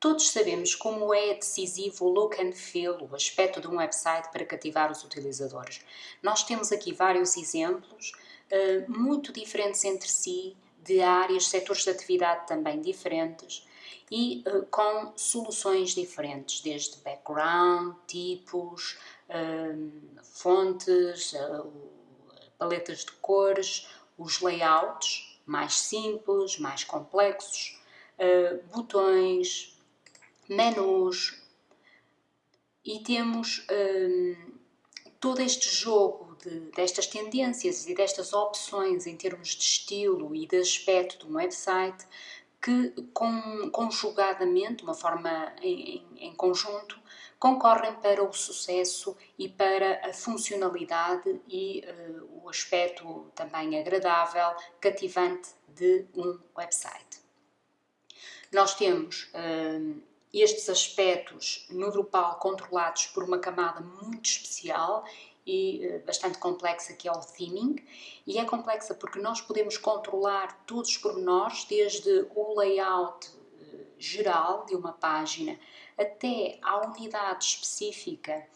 Todos sabemos como é decisivo o look and feel, o aspecto de um website para cativar os utilizadores. Nós temos aqui vários exemplos, uh, muito diferentes entre si, de áreas, setores de atividade também diferentes e uh, com soluções diferentes, desde background, tipos, uh, fontes, paletas de cores, os layouts mais simples, mais complexos, botões, menus e temos hum, todo este jogo de, destas tendências e destas opções em termos de estilo e de aspecto de um website que com, conjugadamente, uma forma em, em, conjunto, concorrem para o sucesso e para a funcionalidade e uh, o aspecto também agradável, cativante de um website. Nós temos uh, estes aspectos no Drupal controlados por uma camada muito especial e eh, bastante complexa que é o theming. E é complexa porque nós podemos controlar todos os pormenores desde o layout eh, geral de uma página até à unidade específica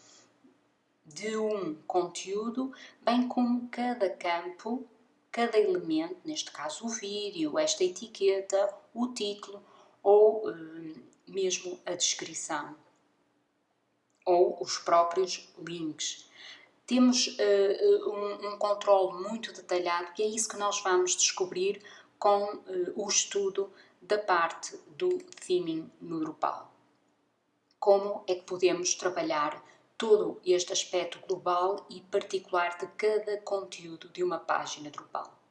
de um conteúdo, bem como cada campo, cada elemento, neste caso o vídeo, esta etiqueta, o título ou eh, mesmo a descrição ou os próprios links. Temos uh, um, um controle muito detalhado e é isso que nós vamos descobrir com uh, o estudo da parte do theming no Drupal. Como é que podemos trabalhar todo este aspecto global e particular de cada conteúdo de uma página Drupal.